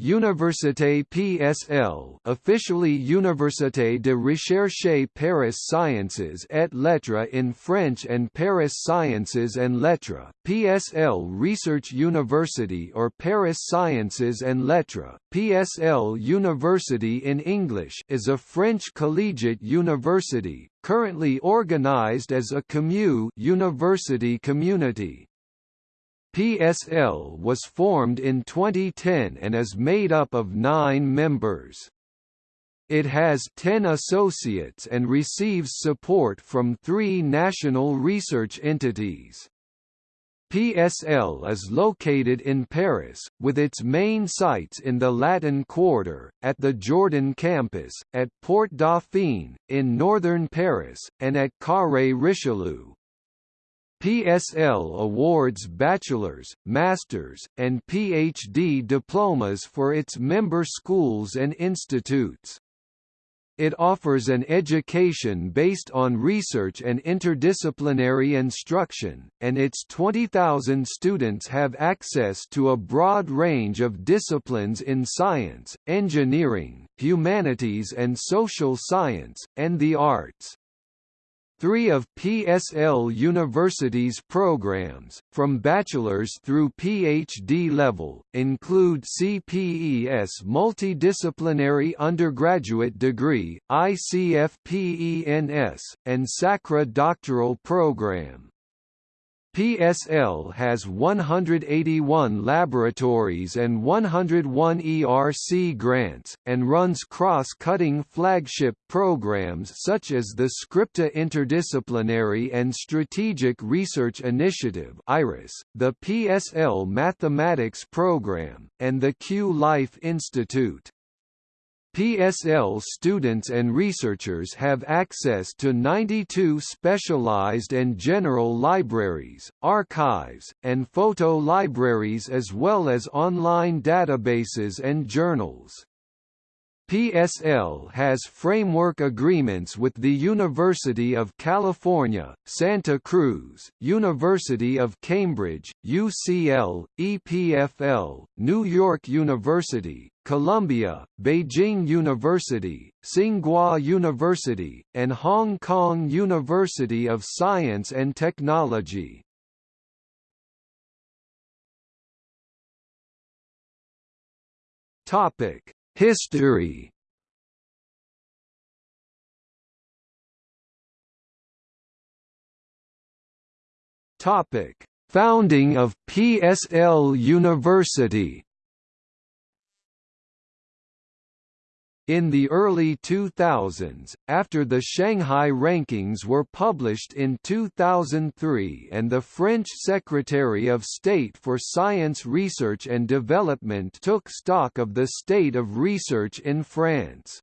Université PSL officially Université de Recherche Paris Sciences et Lettres in French and Paris Sciences and Lettres, PSL Research University or Paris Sciences and Lettres, PSL University in English is a French collegiate university, currently organized as a commu university community. PSL was formed in 2010 and is made up of nine members. It has 10 associates and receives support from three national research entities. PSL is located in Paris, with its main sites in the Latin Quarter, at the Jourdan campus, at Porte Dauphine, in northern Paris, and at Carré Richelieu. PSL awards bachelor's, master's, and PhD diplomas for its member schools and institutes. It offers an education based on research and interdisciplinary instruction, and its 20,000 students have access to a broad range of disciplines in science, engineering, humanities and social science, and the arts. Three of PSL University's programs, from bachelor's through PhD level, include CPES Multidisciplinary Undergraduate Degree, ICFPENS, and SACRA Doctoral Program. PSL has 181 laboratories and 101 ERC grants, and runs cross-cutting flagship programs such as the Scripta Interdisciplinary and Strategic Research Initiative IRIS, the PSL Mathematics Program, and the Q Life Institute. PSL students and researchers have access to 92 specialized and general libraries, archives, and photo libraries as well as online databases and journals. PSL has framework agreements with the University of California, Santa Cruz, University of Cambridge, UCL, EPFL, New York University, Columbia, Beijing University, Tsinghua University, and Hong Kong University of Science and Technology. Topic History. Topic: Founding of PSL University In the early 2000s, after the Shanghai rankings were published in 2003 and the French Secretary of State for Science Research and Development took stock of the state of research in France.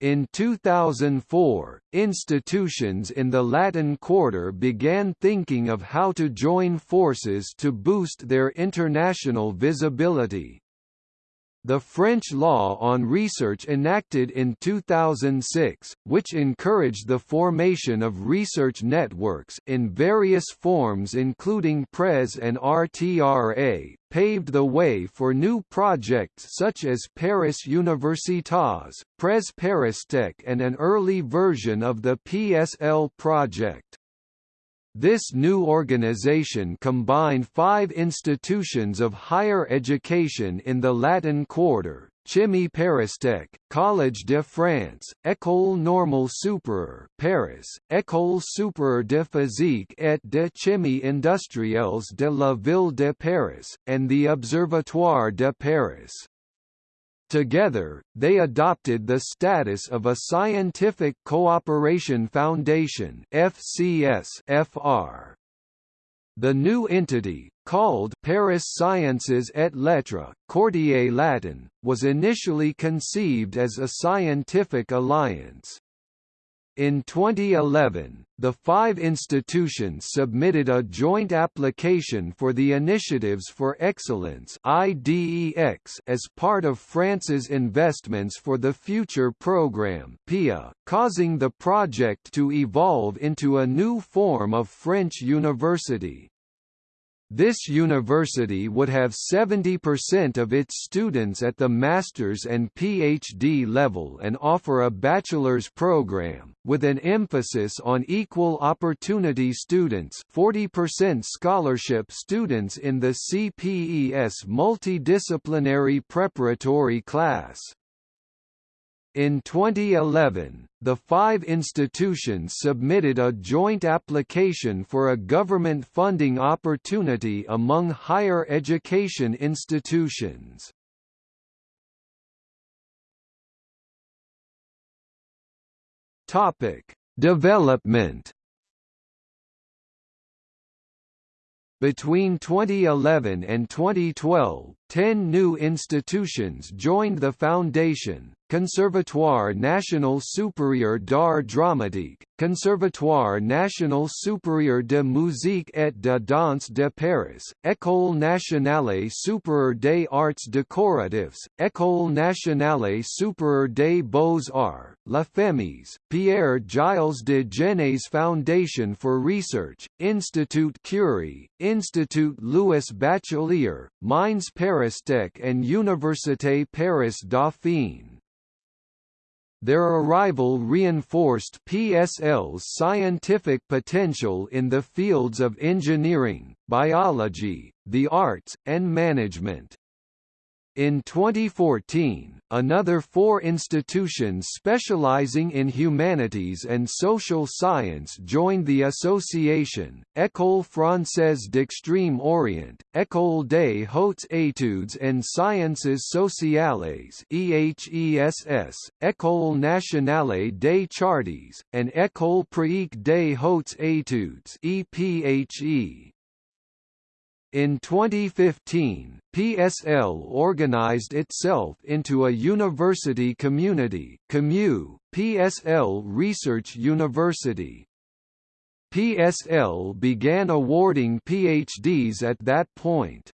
In 2004, institutions in the Latin Quarter began thinking of how to join forces to boost their international visibility. The French law on research enacted in 2006, which encouraged the formation of research networks in various forms including PRES and RTRA, paved the way for new projects such as Paris Universitas, PRES Paristech and an early version of the PSL project. This new organization combined five institutions of higher education in the Latin Quarter, Chimie Paristech, Collège de France, École Normale Supérieure Paris, École Supérieure de Physique et de Chimie Industrielles de la Ville de Paris, and the Observatoire de Paris. Together, they adopted the status of a Scientific Cooperation Foundation FCS FR. The new entity, called Paris Sciences et Lettres, Quartier Latin, was initially conceived as a scientific alliance. In 2011, the five institutions submitted a joint application for the Initiatives for Excellence as part of France's Investments for the Future programme PIA, causing the project to evolve into a new form of French university. This university would have 70% of its students at the master's and PhD level and offer a bachelor's program, with an emphasis on equal opportunity students 40% scholarship students in the CPES multidisciplinary preparatory class. In 2011, the five institutions submitted a joint application for a government funding opportunity among higher education institutions. Topic: Development Between 2011 and 2012, ten new institutions joined the foundation, Conservatoire National Supérieur d'Art Dramatique, Conservatoire National Supérieur de Musique et de Danse de Paris, École Nationale Supérieure des Arts Décoratifs, École Nationale Supérieure des Beaux-Arts, La Femis, Pierre Gilles de Gennes Foundation for Research, Institut Curie, Institut Louis Bachelier, Mines Paristech and Université Paris Dauphine. Their arrival reinforced PSL's scientific potential in the fields of engineering, biology, the arts, and management. In 2014, another four institutions specializing in humanities and social science joined the association, École Française d'Extrême Orient, École des Hautes Études en Sciences Sociales EHESS, École Nationale des Chartes, and École Pratique des Hautes Études EPHE. In 2015, PSL organized itself into a university community, COMU, PSL Research University. PSL began awarding PhDs at that point.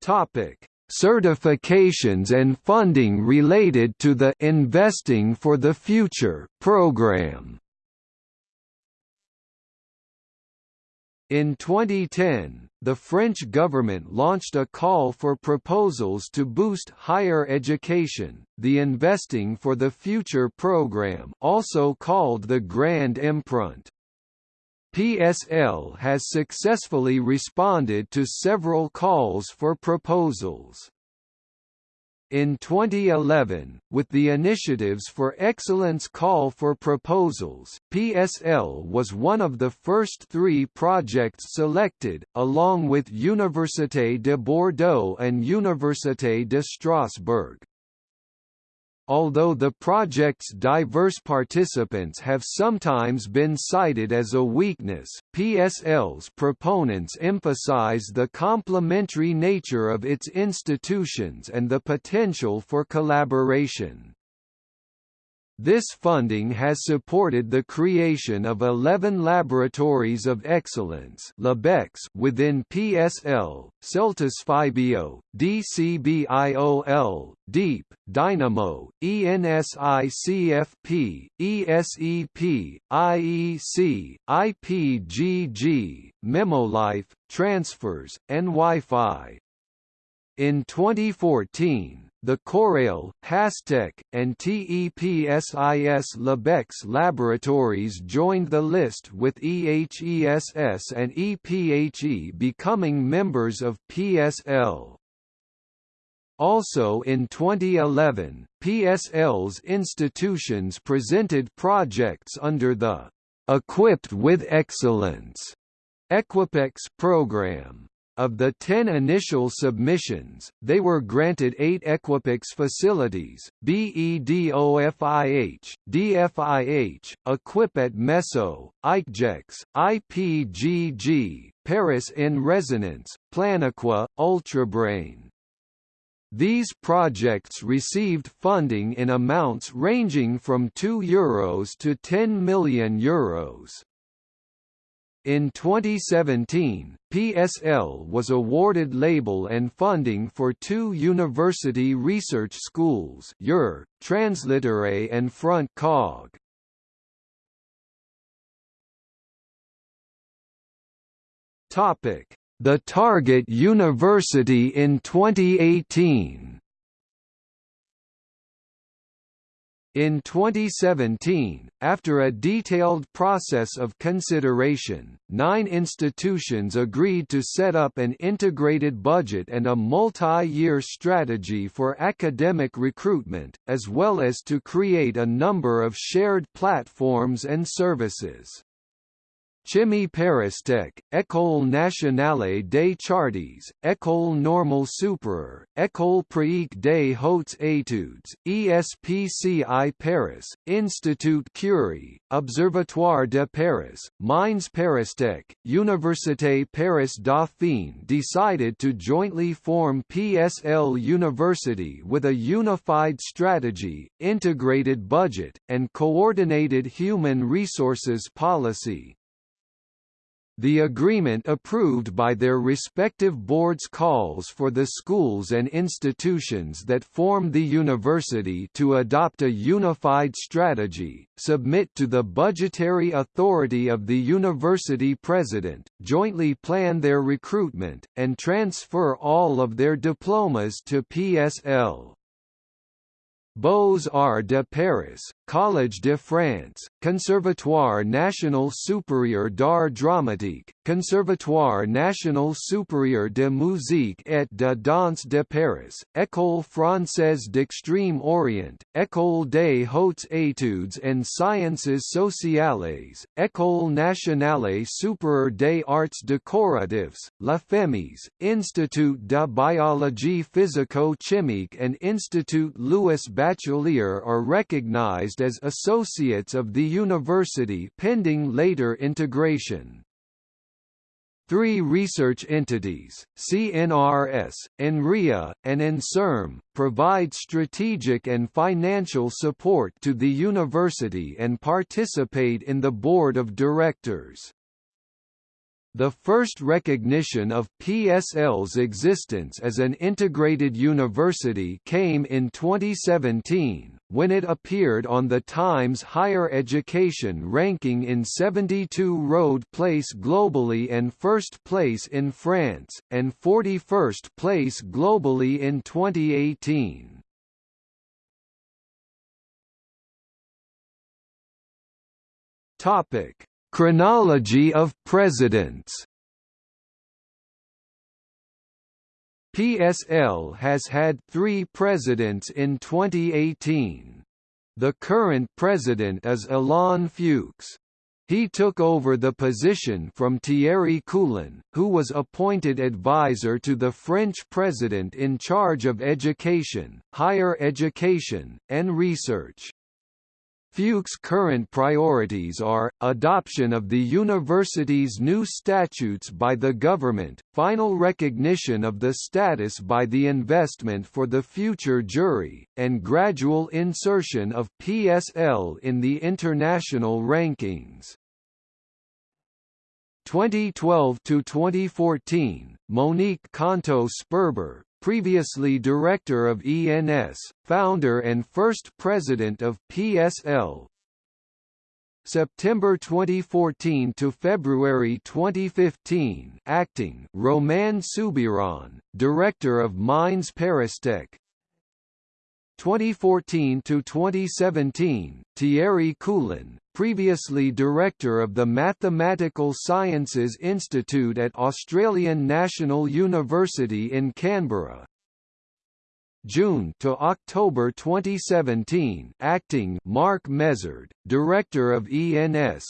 Topic: Certifications and funding related to the Investing for the Future program. In 2010, the French government launched a call for proposals to boost higher education, the Investing for the Future program also called the Grand Emprunt. PSL has successfully responded to several calls for proposals. In 2011, with the Initiatives for Excellence call for proposals, PSL was one of the first three projects selected, along with Université de Bordeaux and Université de Strasbourg. Although the project's diverse participants have sometimes been cited as a weakness, PSL's proponents emphasize the complementary nature of its institutions and the potential for collaboration. This funding has supported the creation of 11 laboratories of excellence within PSL, Celtis DCBIOL, DEEP, Dynamo, ENSICFP, ESEP, IEC, IPGG, Memolife, Transfers, and Wi-Fi. In 2014, the Corel, Hastec, and TEPSIS Labex laboratories joined the list with EHESS and EPHE becoming members of PSL. Also in 2011, PSL's institutions presented projects under the Equipped with Excellence Equipex program. Of the 10 initial submissions, they were granted 8 Equipex facilities, BEDOFIH, DFIH, Equipet Meso, ICGEX, IPGG, Paris in Resonance, Planaqua, Ultrabrain. These projects received funding in amounts ranging from €2 Euros to €10 million Euros. In 2017, PSL was awarded label and funding for two university research schools UR, Translitterae and Front Cog. The target university in 2018 In 2017, after a detailed process of consideration, nine institutions agreed to set up an integrated budget and a multi-year strategy for academic recruitment, as well as to create a number of shared platforms and services. Chimie Paristech, École nationale des chartes, École normale supérieure, École pratique des hautes études, ESPCI Paris, Institut Curie, Observatoire de Paris, Mines Paristech, Université Paris Dauphine decided to jointly form PSL University with a unified strategy, integrated budget, and coordinated human resources policy. The agreement approved by their respective boards calls for the schools and institutions that form the university to adopt a unified strategy, submit to the budgetary authority of the university president, jointly plan their recruitment, and transfer all of their diplomas to PSL. Beaux-Arts de Paris, Collège de France, Conservatoire National Supérieur d'Art Dramatique, Conservatoire National Supérieur de Musique et de Danse de Paris, École Française d'Extrême Orient, École des Hautes Études and Sciences Sociales, École Nationale Supérieure des Arts Décoratifs, La FEMIS, Institut de Biologie Physico-Chimique and Institut Louis Bachelier are recognized as associates of the university pending later integration. Three research entities, CNRS, INRIA, and INSERM, provide strategic and financial support to the university and participate in the board of directors. The first recognition of PSL's existence as an integrated university came in 2017, when it appeared on the Times Higher Education ranking in 72 road place globally and first place in France, and 41st place globally in 2018. Topic Chronology of presidents PSL has had three presidents in 2018. The current president is Alain Fuchs. He took over the position from Thierry Coulhon, who was appointed advisor to the French president in charge of education, higher education, and research. Fuchs' current priorities are, adoption of the university's new statutes by the government, final recognition of the status by the investment for the future jury, and gradual insertion of PSL in the international rankings. 2012 to 2014, Monique Canto-Sperber, previously director of ENS, founder and first president of PSL. September 2014 to February 2015, acting Romain Soubeyran, director of Mines Paristech. 2014 to 2017, Thierry Coulhon, previously director of the Mathematical Sciences Institute at Australian National University in Canberra. June to October 2017, acting Marc Mézard, director of ENS.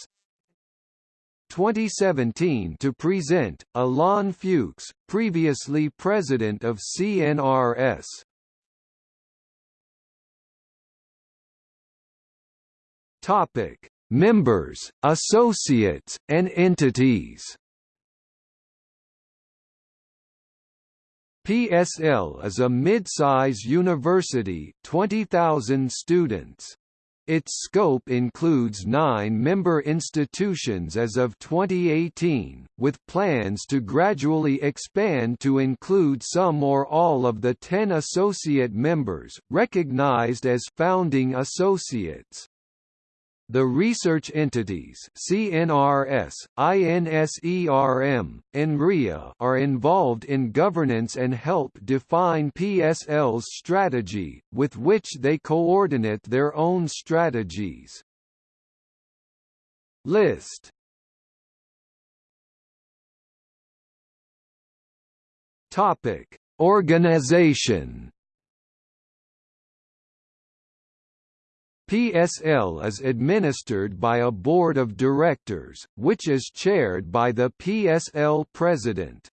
2017 to present Alain Fuchs, previously president of CNRS. Topic: Members, associates, and entities PSL is a mid-size university 20,000 students. Its scope includes nine member institutions as of 2018, with plans to gradually expand to include some or all of the ten associate members, recognized as founding associates. The research entities CNRS, INSERM, INRIA are involved in governance and help define PSL's strategy, with which they coordinate their own strategies. List. Organization PSL is administered by a board of directors, which is chaired by the PSL president.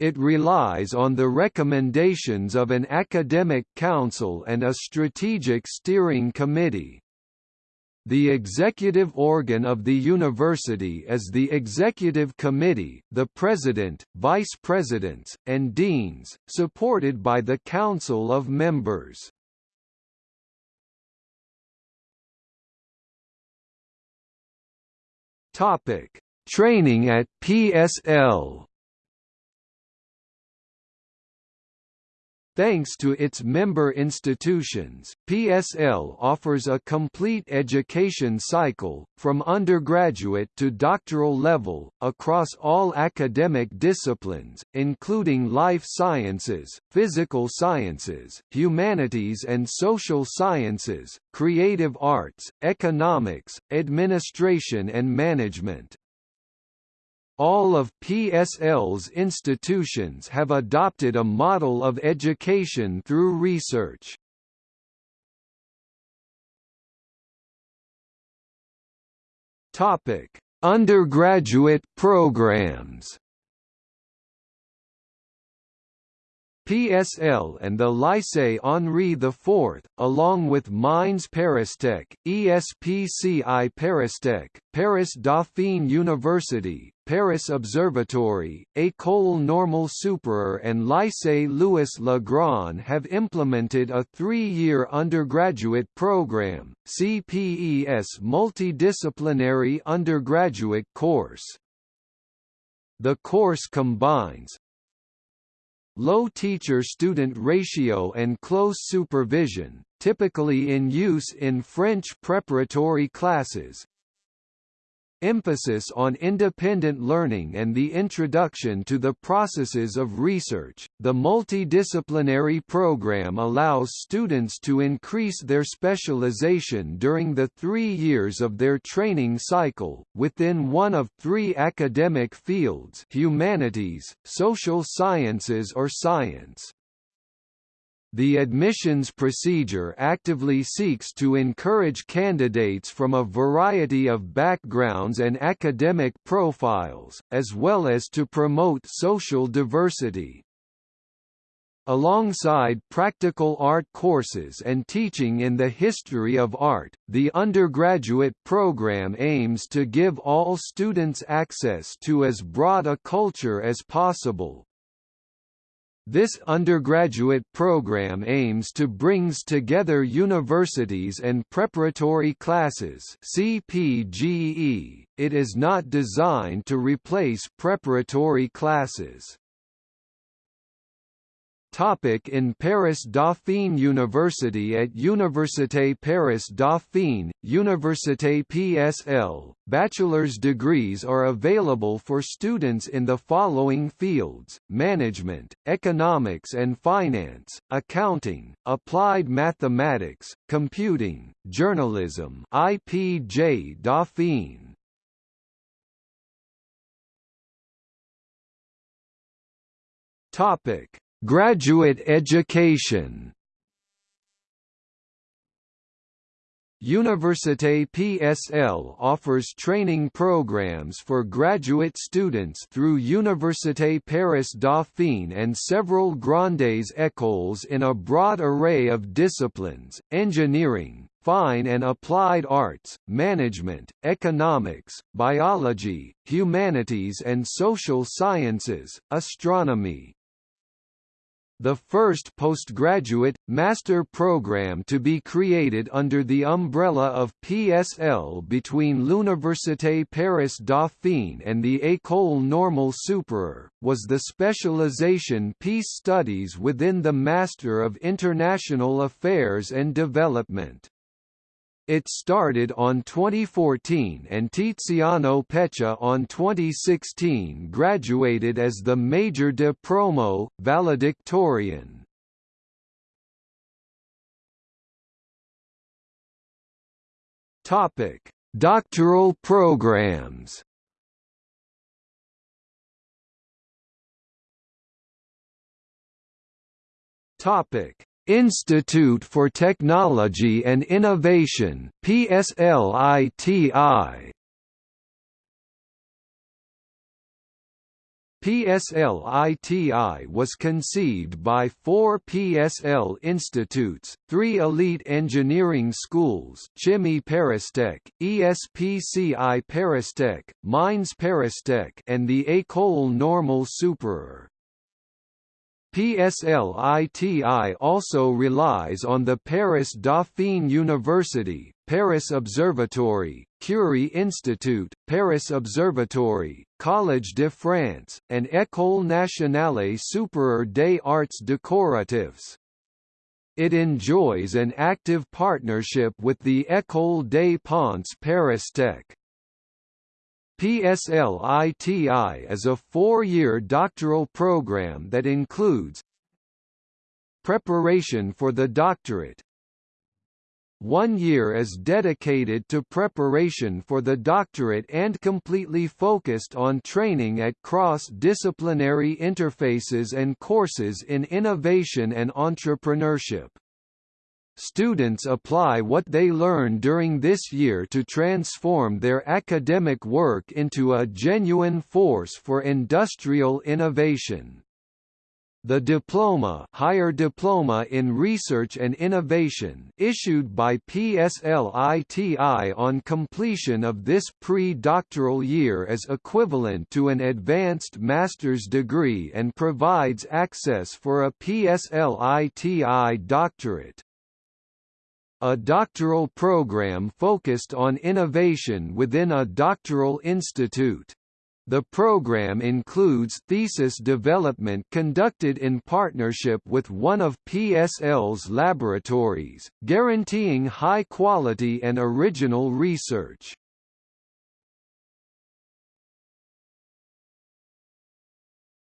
It relies on the recommendations of an academic council and a strategic steering committee. The executive organ of the university is the executive committee, the president, vice presidents, and deans, supported by the council of members. Topic: Training at PSL. Thanks to its member institutions, PSL offers a complete education cycle, from undergraduate to doctoral level, across all academic disciplines, including life sciences, physical sciences, humanities and social sciences, creative arts, economics, administration and management. All of PSL's institutions have adopted a model of education through research. Topic: Undergraduate programs. PSL and the Lycée Henri IV, along with Mines Paristech, ESPCI Paristech, Paris Dauphine University, Paris Observatory, École Normale Supérieure and Lycée Louis Le Grand have implemented a three-year undergraduate program, CPES multidisciplinary undergraduate course. The course combines, Low teacher-student ratio and close supervision, typically in use in French preparatory classes, emphasis on independent learning and the introduction to the processes of research. The multidisciplinary program allows students to increase their specialization during the three years of their training cycle, within one of three academic fields humanities, social sciences or science. The admissions procedure actively seeks to encourage candidates from a variety of backgrounds and academic profiles, as well as to promote social diversity. Alongside practical art courses and teaching in the history of art, the undergraduate program aims to give all students access to as broad a culture as possible, this undergraduate program aims to brings together universities and preparatory classes CPGE. It is not designed to replace preparatory classes. Topic in Paris Dauphine University At Université Paris Dauphine, Université PSL, bachelor's degrees are available for students in the following fields, management, economics and finance, accounting, applied mathematics, computing, journalism IPJ Dauphine. Topic Graduate education. Université PSL offers training programs for graduate students through Université Paris Dauphine and several Grandes écoles in a broad array of disciplines, engineering, fine and applied arts, management, economics, biology, humanities and social sciences, astronomy, the first postgraduate, master program to be created under the umbrella of PSL between l'Université Paris Dauphine and the École Normale Supérieure, was the specialization Peace Studies within the Master of International Affairs and Development. It started on 2014 and Tiziano Peccia on 2016 graduated as the Major de Promo, valedictorian. Topic: Doctoral programs. Topic: Institute for Technology and Innovation PSLITI PSLITI was conceived by four PSL institutes, three elite engineering schools Chimie Paristech, ESPCI Paristech, Mines Paristech and the École Normale Supérieure. PSLITI also relies on the Paris Dauphine University, Paris Observatory, Curie Institute, Paris Observatory, Collège de France, and École nationale supérieure des arts décoratifs. It enjoys an active partnership with the École des Ponts Paris Tech. PSLITI is a four-year doctoral program that includes Preparation for the doctorate One year is dedicated to preparation for the doctorate and completely focused on training at cross-disciplinary interfaces and courses in innovation and entrepreneurship. Students apply what they learn during this year to transform their academic work into a genuine force for industrial innovation. The diploma, higher diploma in research and innovation, issued by PSLITI on completion of this pre-doctoral year is equivalent to an advanced master's degree and provides access for a PSLITI doctorate a doctoral program focused on innovation within a doctoral institute. The program includes thesis development conducted in partnership with one of PSL's laboratories, guaranteeing high quality and original research.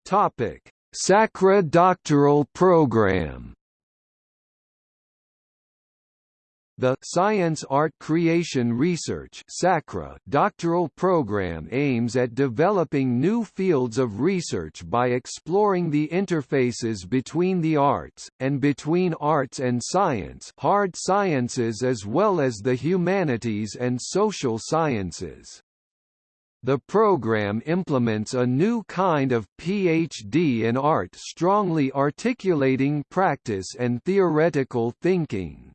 Topic: Sacra Doctoral Program The Science Art Creation Research (SACRA) doctoral program aims at developing new fields of research by exploring the interfaces between the arts, and between arts and science hard sciences as well as the humanities and social sciences. The program implements a new kind of PhD in art strongly articulating practice and theoretical thinking.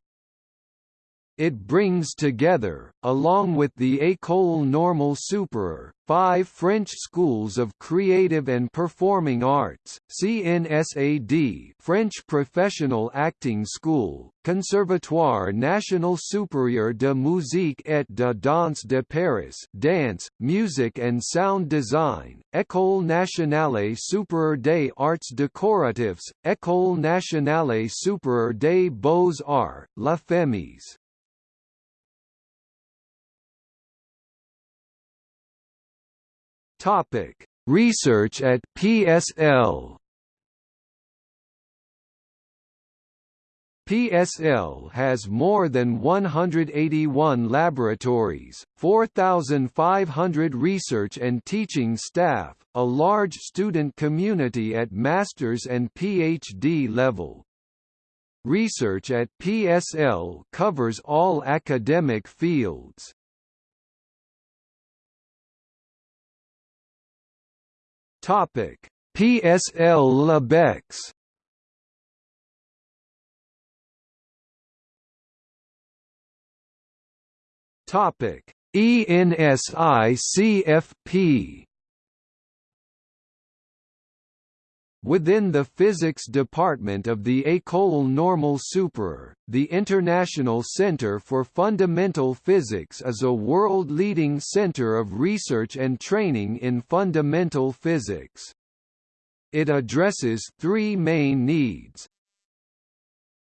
It brings together, along with the École Normale Supérieure, five French schools of creative and performing arts, CNSAD French Professional Acting School, Conservatoire National Supérieur de Musique et de Danse de Paris Dance, Music and Sound Design, École Nationale Supérieure des Arts Décoratifs, École Nationale Supérieure des Beaux-Arts, La Femis. Topic: Research at PSL. PSL has more than 181 laboratories, 4,500 research and teaching staff, a large student community at master's and PhD level. Research at PSL covers all academic fields. Topic: PSL Labex. Topic: ENSICFP. Within the physics department of the École Normale Supérieure, the International Center for Fundamental Physics is a world-leading center of research and training in fundamental physics. It addresses three main needs.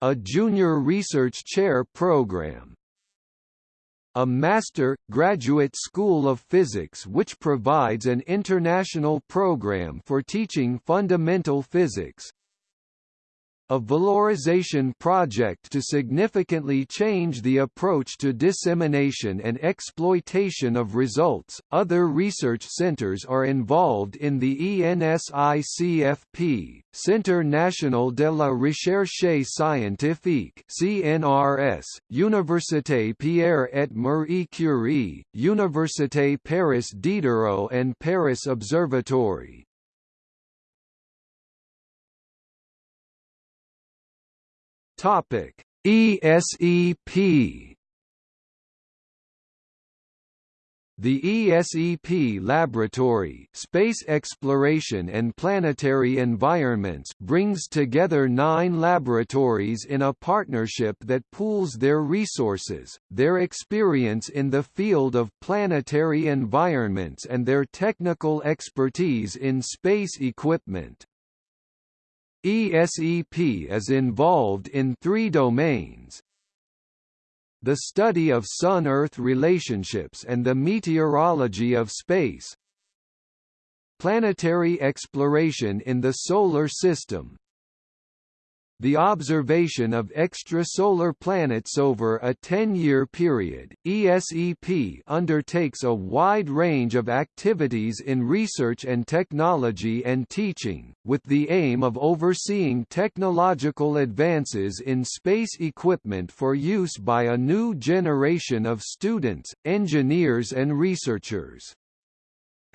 A junior research chair program, a master, graduate school of physics which provides an international program for teaching fundamental physics, a valorization project to significantly change the approach to dissemination and exploitation of results. Other research centers are involved in the ENSICFP, Centre National de la Recherche Scientifique (CNRS), Université Pierre et Marie Curie, Université Paris Diderot and Paris Observatory. Topic: ESEP The ESEP Laboratory Space Exploration and Planetary Environments brings together nine laboratories in a partnership that pools their resources, their experience in the field of planetary environments and their technical expertise in space equipment. ESEP is involved in three domains, the study of Sun-Earth relationships and the meteorology of space, planetary exploration in the Solar System, the observation of extrasolar planets over a 10-year period, ESEP undertakes a wide range of activities in research and technology and teaching, with the aim of overseeing technological advances in space equipment for use by a new generation of students, engineers and researchers.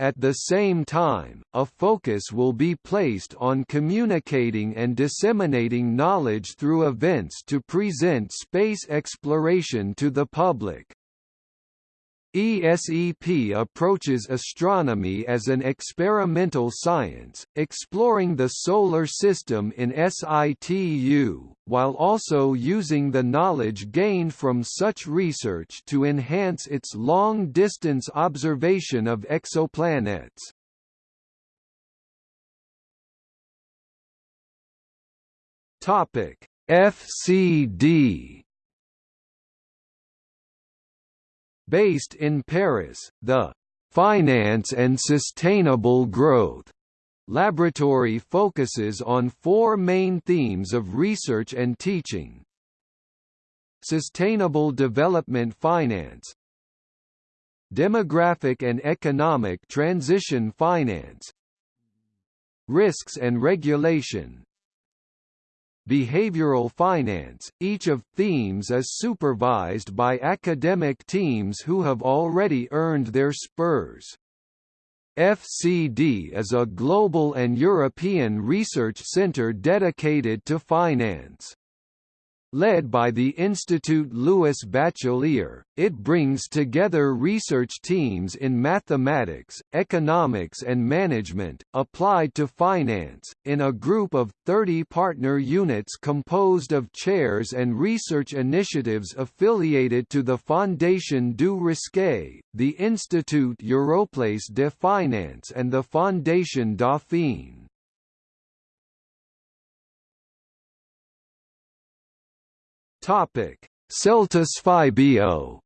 At the same time, a focus will be placed on communicating and disseminating knowledge through events to present space exploration to the public. ESEP approaches astronomy as an experimental science, exploring the Solar System in situ, while also using the knowledge gained from such research to enhance its long-distance observation of exoplanets. FCD Based in Paris, the Finance and Sustainable Growth laboratory focuses on four main themes of research and teaching. Sustainable Development Finance. Demographic and Economic Transition Finance. Risks and Regulation behavioral finance. Each of themes is supervised by academic teams who have already earned their spurs. FCD is a global and European research center dedicated to finance. Led by the Institut Louis Bachelier, it brings together research teams in mathematics, economics and management, applied to finance, in a group of 30 partner units composed of chairs and research initiatives affiliated to the Fondation du Risque, the Institut Europlace de Finance and the Fondation Dauphine. Topic: Celtis PhyBio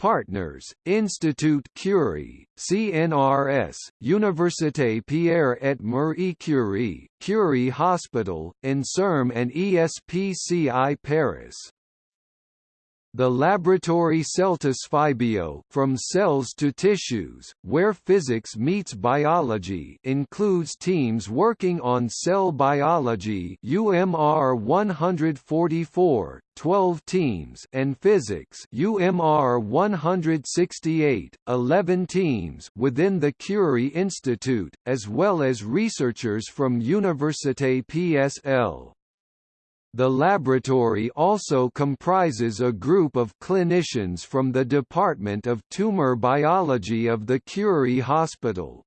Partners, Institut Curie, CNRS, Université Pierre et Marie Curie, Curie Hospital, INSERM and ESPCI Paris. The laboratory Celtis PhyBio from cells to tissues, where physics meets biology includes teams working on cell biology UMR 144, 12 teams and physics UMR 168, 11 teams within the Curie Institute, as well as researchers from Université PSL. The laboratory also comprises a group of clinicians from the Department of Tumor Biology of the Curie Hospital.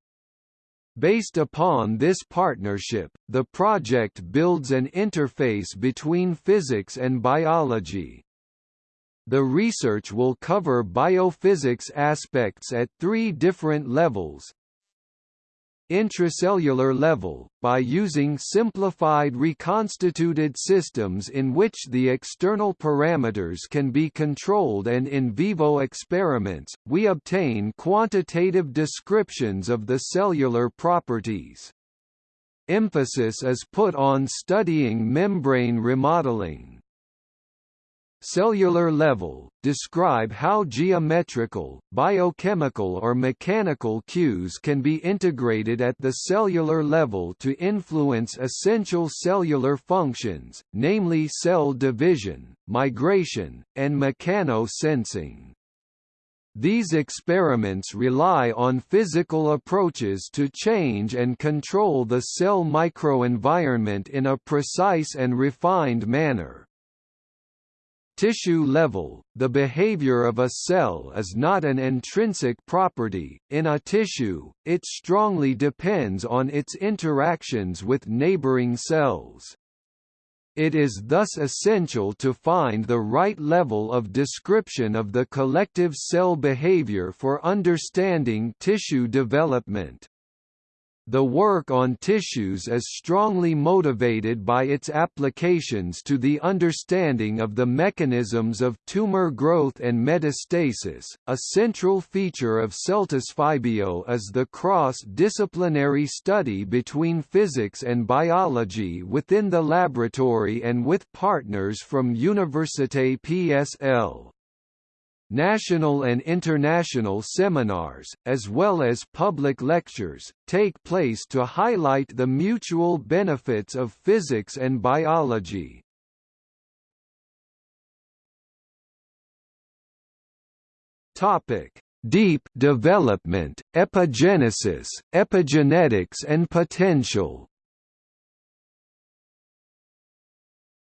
Based upon this partnership, the project builds an interface between physics and biology. The research will cover biophysics aspects at three different levels, intracellular level, by using simplified reconstituted systems in which the external parameters can be controlled and in vivo experiments, we obtain quantitative descriptions of the cellular properties. Emphasis is put on studying membrane remodeling cellular level, describe how geometrical, biochemical or mechanical cues can be integrated at the cellular level to influence essential cellular functions, namely cell division, migration, and mechanosensing. These experiments rely on physical approaches to change and control the cell microenvironment in a precise and refined manner. Tissue level, the behavior of a cell is not an intrinsic property, in a tissue, it strongly depends on its interactions with neighboring cells. It is thus essential to find the right level of description of the collective cell behavior for understanding tissue development. The work on tissues is strongly motivated by its applications to the understanding of the mechanisms of tumor growth and metastasis. A central feature of CelTisPhyBio is the cross-disciplinary study between physics and biology within the laboratory and with partners from Université PSL national and international seminars, as well as public lectures, take place to highlight the mutual benefits of physics and biology. Topic: Deep development, epigenesis, epigenetics and potential.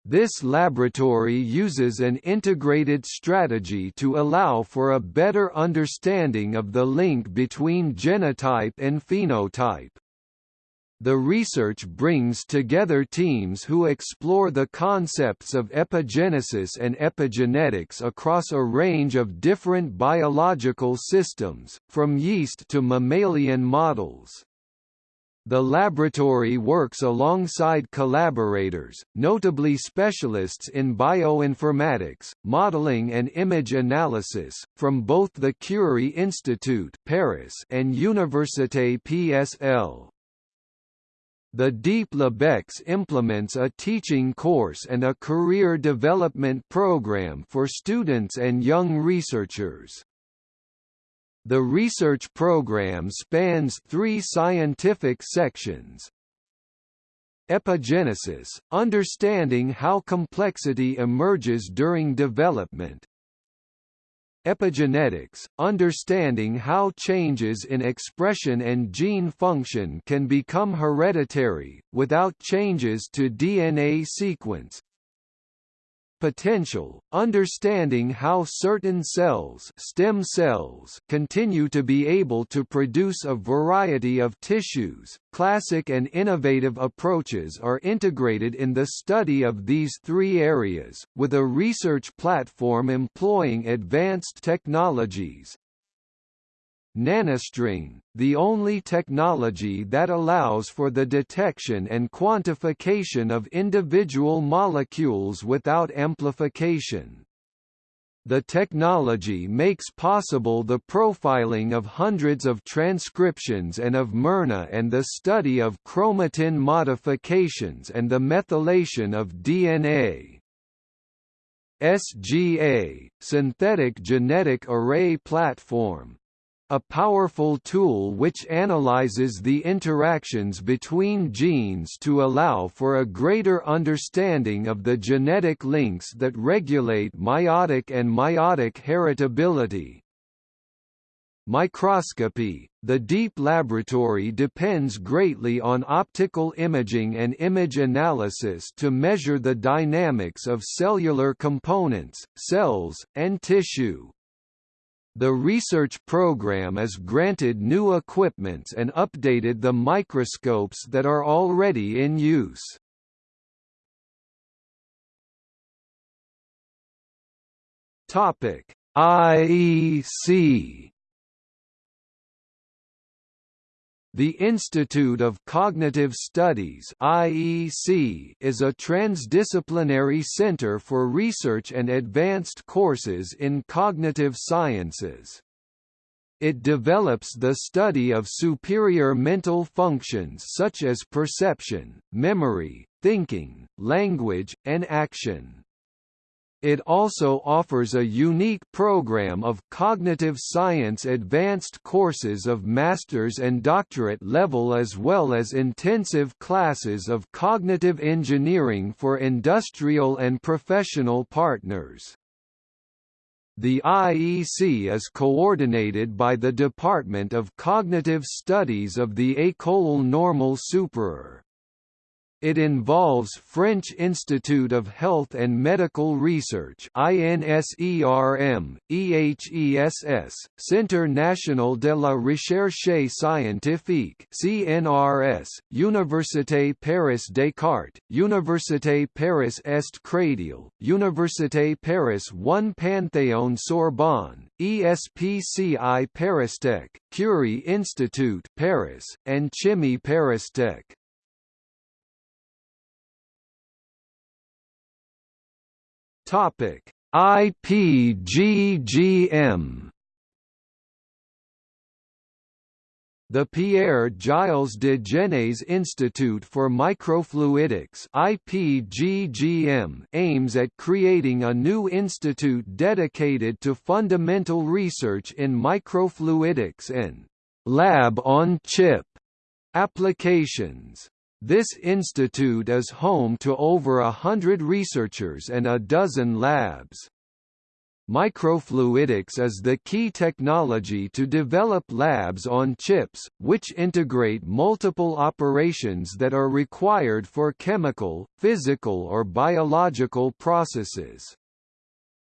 This laboratory uses an integrated strategy to allow for a better understanding of the link between genotype and phenotype. The research brings together teams who explore the concepts of epigenesis and epigenetics across a range of different biological systems, from yeast to mammalian models. The laboratory works alongside collaborators, notably specialists in bioinformatics, modeling and image analysis, from both the Curie Institute Paris and Université PSL. The Deep LabEx implements a teaching course and a career development program for students and young researchers. The research program spans three scientific sections. Epigenesis, understanding how complexity emerges during development. Epigenetics, understanding how changes in expression and gene function can become hereditary, without changes to DNA sequence potential, understanding how certain cells, stem cells continue to be able to produce a variety of tissues. Classic and innovative approaches are integrated in the study of these three areas, with a research platform employing advanced technologies, Nanostring, the only technology that allows for the detection and quantification of individual molecules without amplification. The technology makes possible the profiling of hundreds of transcriptions and of mRNA and the study of chromatin modifications and the methylation of DNA. SGA, Synthetic Genetic Array Platform, a powerful tool which analyzes the interactions between genes to allow for a greater understanding of the genetic links that regulate mitotic and meiotic heritability. Microscopy The deep laboratory depends greatly on optical imaging and image analysis to measure the dynamics of cellular components, cells, and tissue. The research program is granted new equipments and updated the microscopes that are already in use. Topic: IEC The Institute of Cognitive Studies (IEC) is a transdisciplinary center for research and advanced courses in cognitive sciences. It develops the study of superior mental functions such as perception, memory, thinking, language, and action. It also offers a unique program of cognitive science advanced courses of master's and doctorate level as well as intensive classes of cognitive engineering for industrial and professional partners. The IEC is coordinated by the Department of Cognitive Studies of the École Normale Supérieure. It involves French Institute of Health and Medical Research INSERM, EHESS, Centre National de la Recherche Scientifique CNRS, Université Paris Descartes, Université Paris Est Créteil, Université Paris 1 Panthéon Sorbonne, ESPCI Paristech, Curie Institute Paris, and Chimie Paristech. Topic: IPGGM The Pierre Gilles de Gennes Institute for Microfluidics IPGGM aims at creating a new institute dedicated to fundamental research in microfluidics and lab-on-chip applications. This institute is home to over a hundred researchers and a dozen labs. Microfluidics is the key technology to develop labs on chips, which integrate multiple operations that are required for chemical, physical or biological processes.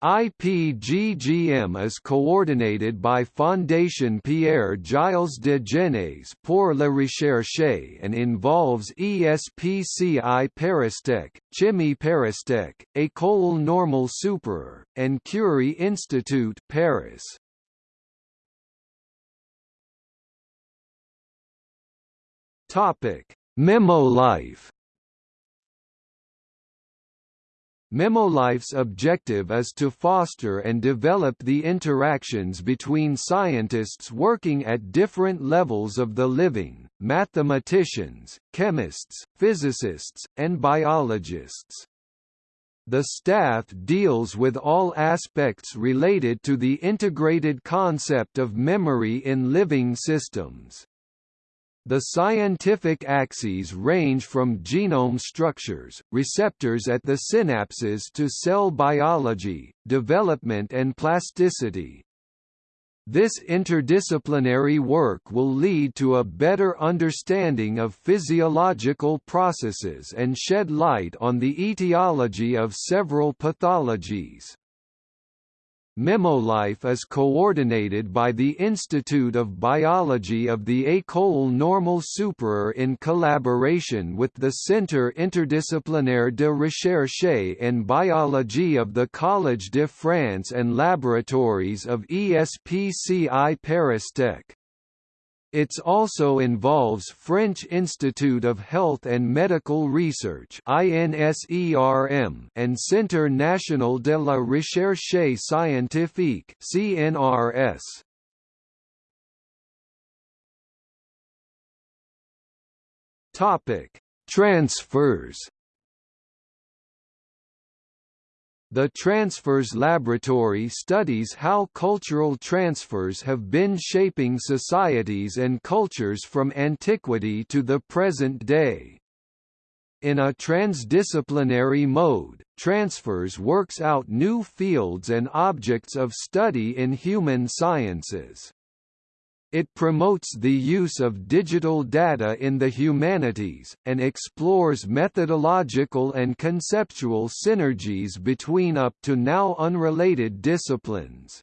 IPGGM is coordinated by Fondation Pierre Gilles de Gennes pour la Recherche and involves ESPCI Paristech, Chimie Paristech, École Normale Supérieure, and Curie Institute Paris. Topic: Memolife Memolife's objective is to foster and develop the interactions between scientists working at different levels of the living, mathematicians, chemists, physicists, and biologists. The staff deals with all aspects related to the integrated concept of memory in living systems. The scientific axes range from genome structures, receptors at the synapses to cell biology, development and plasticity. This interdisciplinary work will lead to a better understanding of physiological processes and shed light on the etiology of several pathologies. Memolife is coordinated by the Institute of Biology of the École Normale Supérieure in collaboration with the Centre Interdisciplinaire de Recherche en Biologie of the Collège de France and laboratories of ESPCI Paristech. It also involves French Institute of Health and Medical Research and Centre National de la Recherche Scientifique CNRS. Topic: Transfers The Transfers Laboratory studies how cultural transfers have been shaping societies and cultures from antiquity to the present day. In a transdisciplinary mode, Transfers works out new fields and objects of study in human sciences. It promotes the use of digital data in the humanities, and explores methodological and conceptual synergies between up to now unrelated disciplines.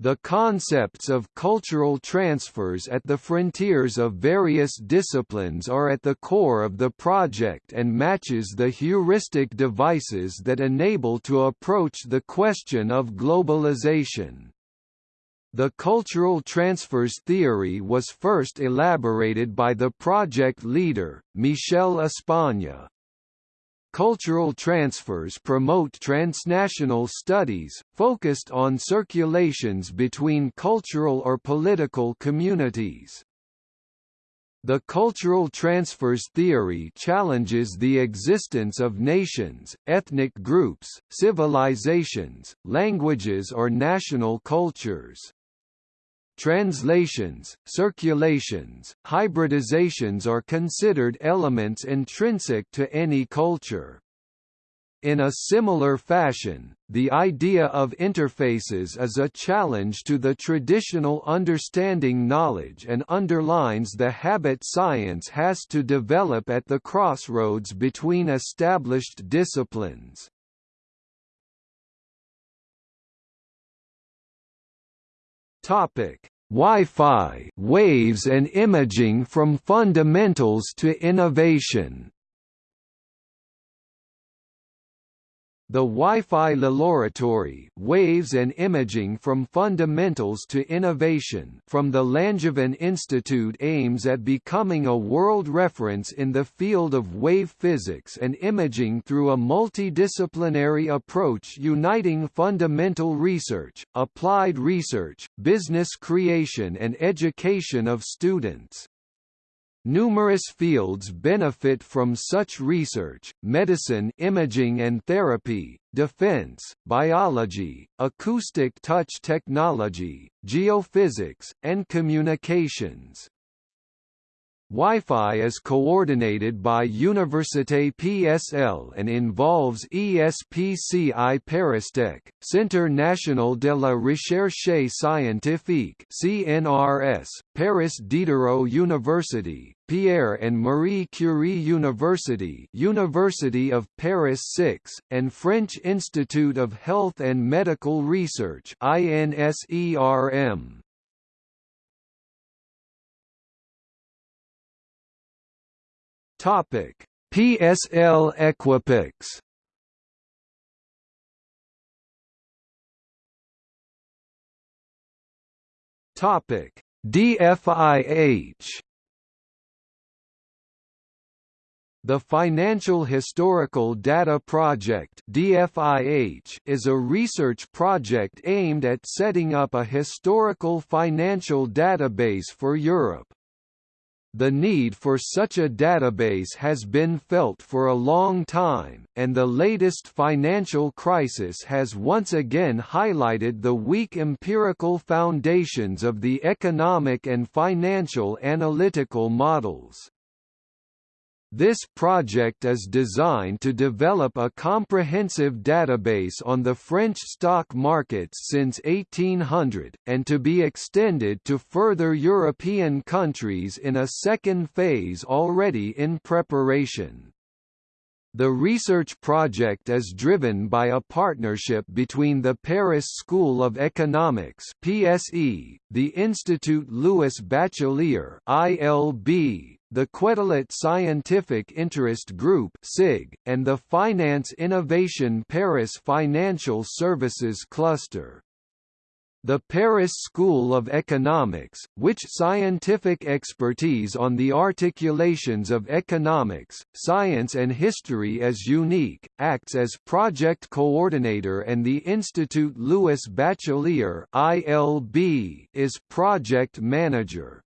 The concepts of cultural transfers at the frontiers of various disciplines are at the core of the project and matches the heuristic devices that enable to approach the question of globalization. The cultural transfers theory was first elaborated by the project leader, Michel Espagne. Cultural transfers promote transnational studies, focused on circulations between cultural or political communities. The cultural transfers theory challenges the existence of nations, ethnic groups, civilizations, languages or national cultures. Translations, circulations, hybridizations are considered elements intrinsic to any culture. In a similar fashion, the idea of interfaces is a challenge to the traditional understanding knowledge and underlines the habit science has to develop at the crossroads between established disciplines. Topic: Wi-Fi, waves and imaging from fundamentals to innovation. The Wi-Fi Laboratory Waves and Imaging from Fundamentals to Innovation from the Langevin Institute aims at becoming a world reference in the field of wave physics and imaging through a multidisciplinary approach uniting fundamental research, applied research, business creation and education of students. Numerous fields benefit from such research, medicine imaging and therapy, defense, biology, acoustic touch technology, geophysics, and communications. Wi-Fi is coordinated by Université PSL and involves ESPCI Paristech, Centre National de la Recherche Scientifique CNRS, Paris Diderot University, Pierre and Marie Curie University University of Paris 6, and French Institute of Health and Medical Research INSERM. Topic: PSL Equipex. Topic: DFIH. The Financial Historical Data Project DFIH is a research project aimed at setting up a historical financial database for Europe. The need for such a database has been felt for a long time, and the latest financial crisis has once again highlighted the weak empirical foundations of the economic and financial analytical models. This project is designed to develop a comprehensive database on the French stock markets since 1800, and to be extended to further European countries in a second phase already in preparation. The research project is driven by a partnership between the Paris School of Economics (PSE), the Institut Louis Bachelier (ILB), the Quetelet Scientific Interest Group (SIG), and the Finance Innovation Paris Financial Services Cluster. The Paris School of Economics, which scientific expertise on the articulations of economics, science and history is unique, acts as project coordinator and the Institut Louis Bachelier (ILB) is project manager.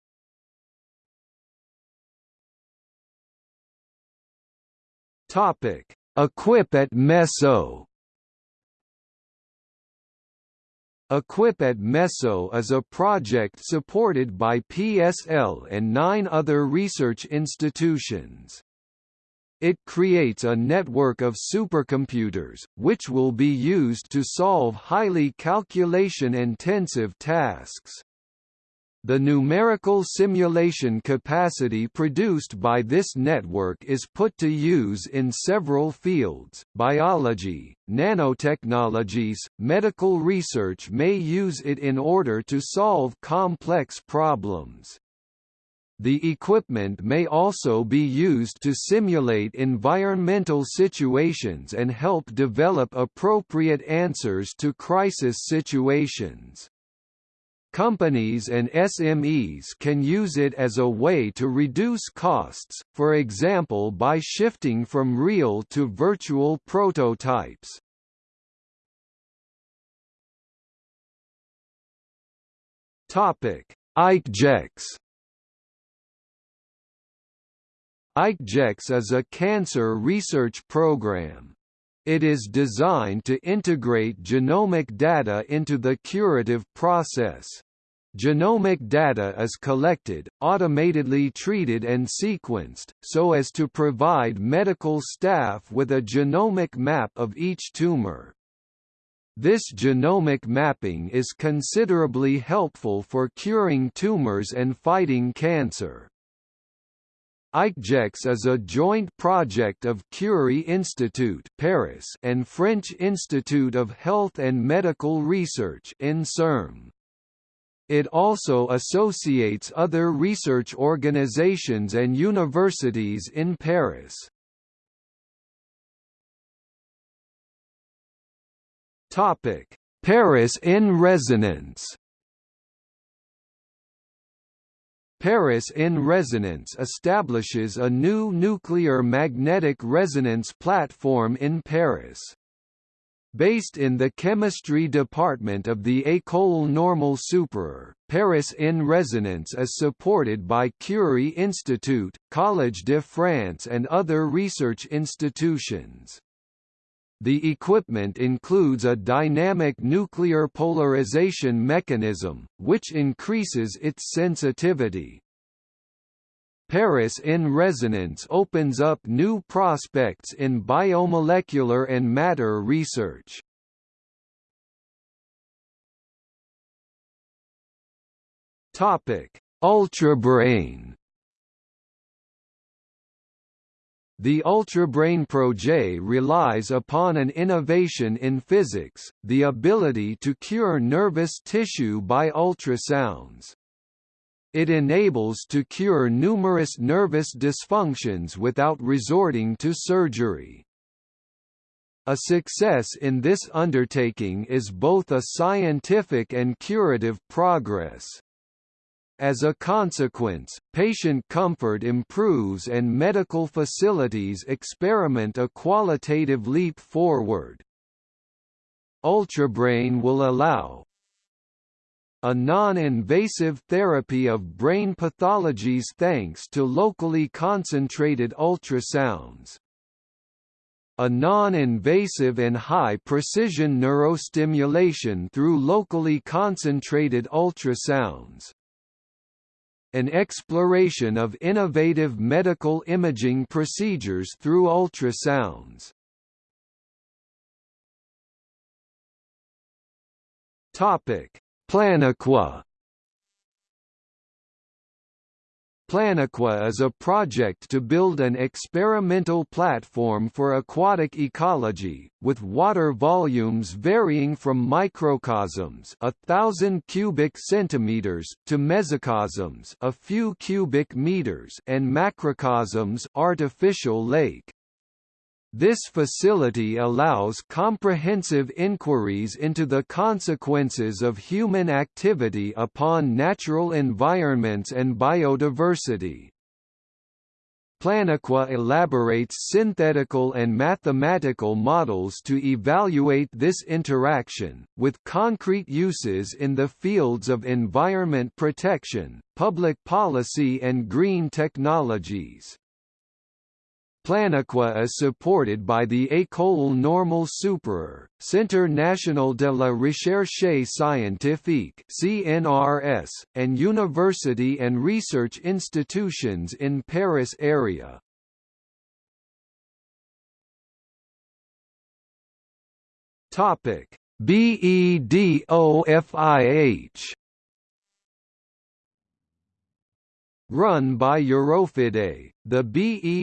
Topic: Equip at Meso. Equip at Meso is a project supported by PSL and nine other research institutions. It creates a network of supercomputers, which will be used to solve highly calculation-intensive tasks. The numerical simulation capacity produced by this network is put to use in several fields, biology, nanotechnologies, medical research may use it in order to solve complex problems. The equipment may also be used to simulate environmental situations and help develop appropriate answers to crisis situations. Companies and SMEs can use it as a way to reduce costs, for example by shifting from real to virtual prototypes. Topic: ICGex ICGex is a cancer research program. It is designed to integrate genomic data into the curative process. Genomic data is collected, automatically treated and sequenced, so as to provide medical staff with a genomic map of each tumor. This genomic mapping is considerably helpful for curing tumors and fighting cancer. ICGex is a joint project of Curie Institute Paris and French Institute of Health and Medical Research INSERM. It also associates other research organizations and universities in Paris. Paris in resonance. Paris in resonance establishes a new nuclear magnetic resonance platform in Paris. Based in the chemistry department of the École Normale Supérieure, Paris in Resonance is supported by Curie Institute, Collège de France and other research institutions. The equipment includes a dynamic nuclear polarization mechanism, which increases its sensitivity. Paris in resonance opens up new prospects in biomolecular and matter research. Topic: Ultrabrain The Ultrabrain Projet relies upon an innovation in physics, the ability to cure nervous tissue by ultrasounds. It enables to cure numerous nervous dysfunctions without resorting to surgery. A success in this undertaking is both a scientific and curative progress. As a consequence, patient comfort improves and medical facilities experiment a qualitative leap forward. Ultrabrain will allow a non-invasive therapy of brain pathologies thanks to locally concentrated ultrasounds a non-invasive and high-precision neurostimulation through locally concentrated ultrasounds an exploration of innovative medical imaging procedures through ultrasounds. Topic: Planaqua Planaqua is a project to build an experimental platform for aquatic ecology, with water volumes varying from microcosms a thousand cubic centimeters to mesocosms a few cubic meters and macrocosms artificial lake. This facility allows comprehensive inquiries into the consequences of human activity upon natural environments and biodiversity. Planaqua elaborates synthetical and mathematical models to evaluate this interaction, with concrete uses in the fields of environment protection, public policy and green technologies. Planaqua is supported by the École Normale Supérieure, Centre National de la Recherche Scientifique (CNRS), and university and research institutions in Paris area. Topic: BEDOFIH Run by EUROFIDAI, the BEDOFIH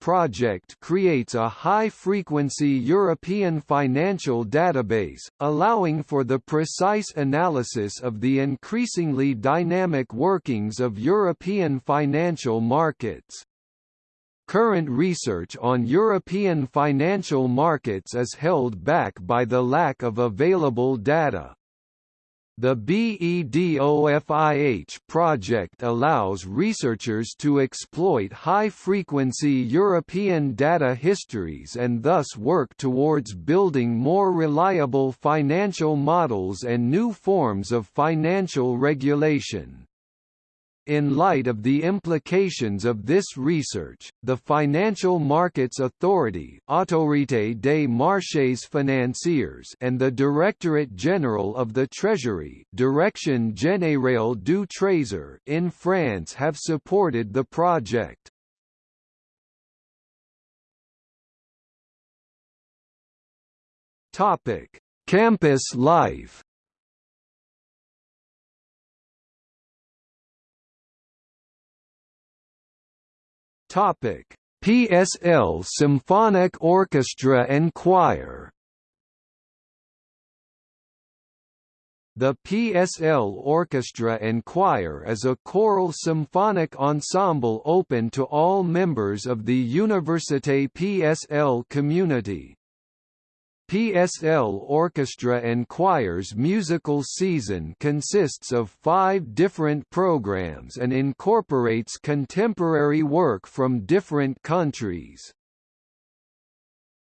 project creates a high-frequency European financial database, allowing for the precise analysis of the increasingly dynamic workings of European financial markets. Current research on European financial markets is held back by the lack of available data. The BEDOFIH project allows researchers to exploit high-frequency European data histories and thus work towards building more reliable financial models and new forms of financial regulation. In light of the implications of this research, the Financial Markets Authority Autorité des marchés financiers and the Directorate General of the Treasury Direction Générale du Trésor in France have supported the project. Campus life Topic: PSL Symphonic Orchestra and Choir. The PSL Orchestra and Choir is a choral symphonic ensemble open to all members of the Université PSL community. PSL Orchestra and Choir's musical season consists of five different programs and incorporates contemporary work from different countries.